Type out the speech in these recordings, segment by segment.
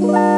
Bye.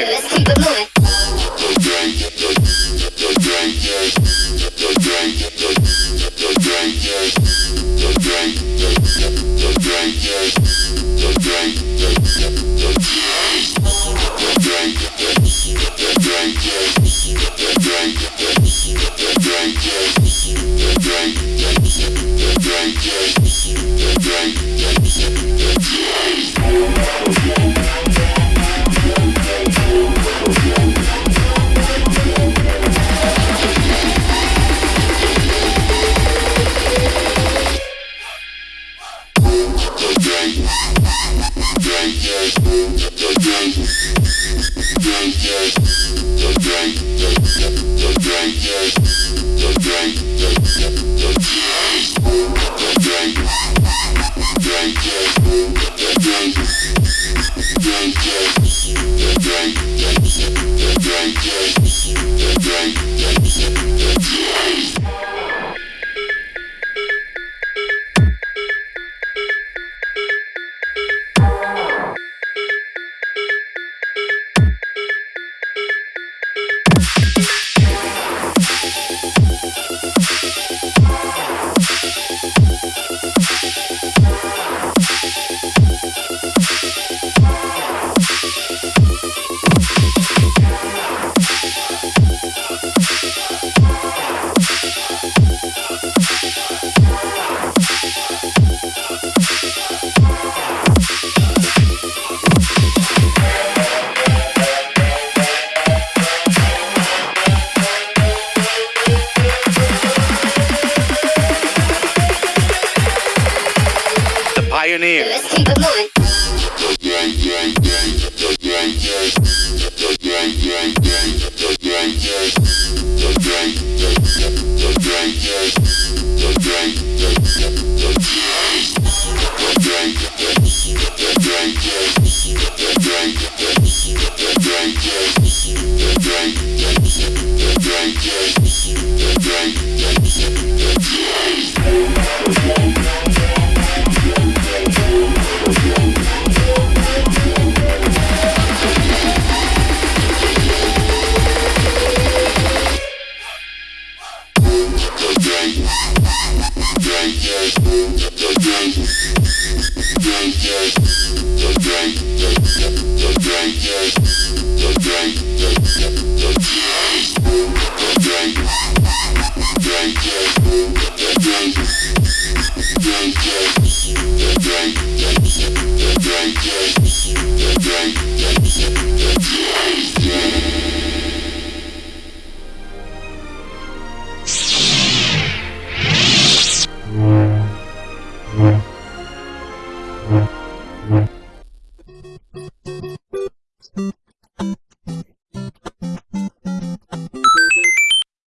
keep it moving. engineer. Let's keep it moving. Yeah, yeah, yeah, Yeah.